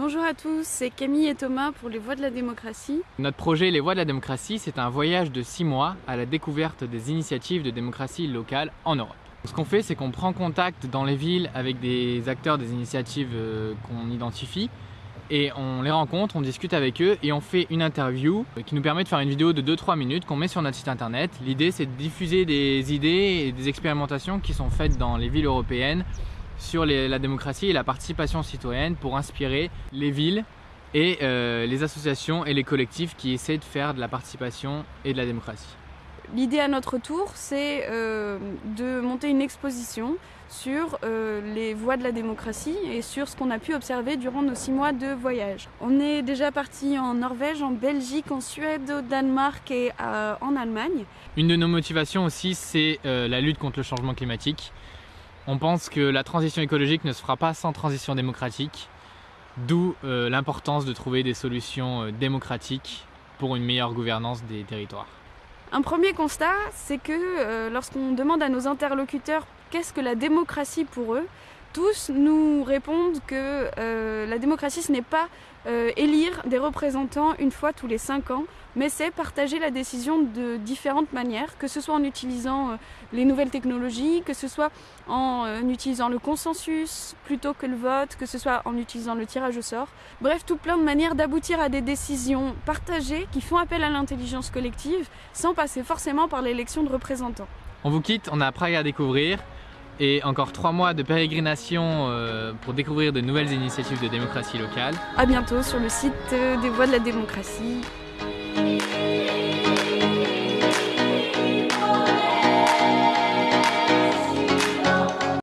Bonjour à tous, c'est Camille et Thomas pour les Voix de la démocratie. Notre projet Les Voix de la démocratie, c'est un voyage de 6 mois à la découverte des initiatives de démocratie locale en Europe. Ce qu'on fait, c'est qu'on prend contact dans les villes avec des acteurs des initiatives euh, qu'on identifie et on les rencontre, on discute avec eux et on fait une interview qui nous permet de faire une vidéo de 2-3 minutes qu'on met sur notre site internet. L'idée c'est de diffuser des idées et des expérimentations qui sont faites dans les villes européennes sur la démocratie et la participation citoyenne pour inspirer les villes et euh, les associations et les collectifs qui essaient de faire de la participation et de la démocratie. L'idée à notre tour, c'est euh, de monter une exposition sur euh, les voies de la démocratie et sur ce qu'on a pu observer durant nos six mois de voyage. On est déjà parti en Norvège, en Belgique, en Suède, au Danemark et en Allemagne. Une de nos motivations aussi, c'est la lutte contre le changement climatique. On pense que la transition écologique ne se fera pas sans transition démocratique, d'où euh, l'importance de trouver des solutions euh, démocratiques pour une meilleure gouvernance des territoires. Un premier constat, c'est que euh, lorsqu'on demande à nos interlocuteurs qu'est-ce que la démocratie pour eux, tous nous répondent que euh, la démocratie, ce n'est pas euh, élire des représentants une fois tous les cinq ans, mais c'est partager la décision de différentes manières, que ce soit en utilisant euh, les nouvelles technologies, que ce soit en utilisant le consensus plutôt que le vote, que ce soit en utilisant le tirage au sort. Bref, tout plein de manières d'aboutir à des décisions partagées qui font appel à l'intelligence collective sans passer forcément par l'élection de représentants. On vous quitte, on a Prague à découvrir et encore trois mois de pérégrination euh, pour découvrir de nouvelles initiatives de démocratie locale. A bientôt sur le site des Voix de la démocratie.